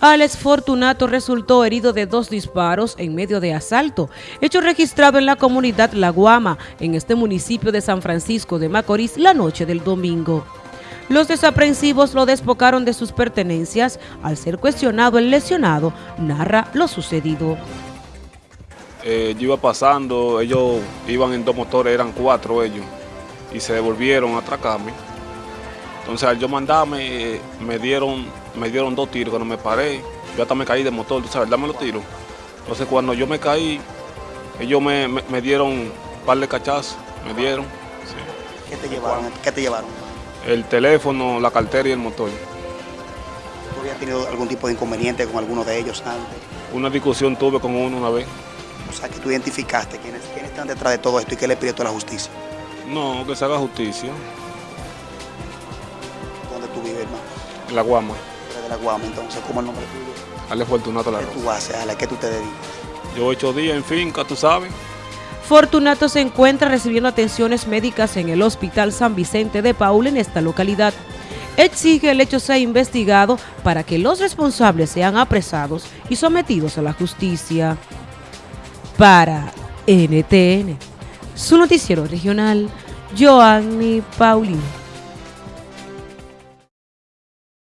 Alex Fortunato resultó herido de dos disparos en medio de asalto, hecho registrado en la comunidad La Guama, en este municipio de San Francisco de Macorís, la noche del domingo. Los desaprensivos lo despocaron de sus pertenencias. Al ser cuestionado, el lesionado narra lo sucedido. Eh, yo iba pasando, ellos iban en dos motores, eran cuatro ellos, y se devolvieron a atracarme. Entonces al yo mandarme, me dieron, me dieron dos tiros, cuando me paré, yo hasta me caí de motor, tú sabes, dame los tiros. Entonces cuando yo me caí, ellos me, me, dieron un par de cachazos, me dieron. ¿Qué te llevaron? ¿Qué te llevaron? El teléfono, la cartera y el motor. ¿Tú habías tenido algún tipo de inconveniente con alguno de ellos antes? Una discusión tuve con uno una vez. O sea, que tú identificaste quiénes, quiénes están detrás de todo esto y qué le pidió a la justicia. No, que se haga justicia. ¿Dónde tú vives, hermano? La Guama. De La Guama, entonces, ¿cómo es el nombre tuyo? Ale Fortunato La ¿Qué tú haces, Ale? ¿A qué tú te dedicas? Yo ocho días en finca, tú sabes. Fortunato se encuentra recibiendo atenciones médicas en el Hospital San Vicente de Paul en esta localidad. Exige el hecho sea investigado para que los responsables sean apresados y sometidos a la justicia. Para NTN, su noticiero regional, Joanny Paulino.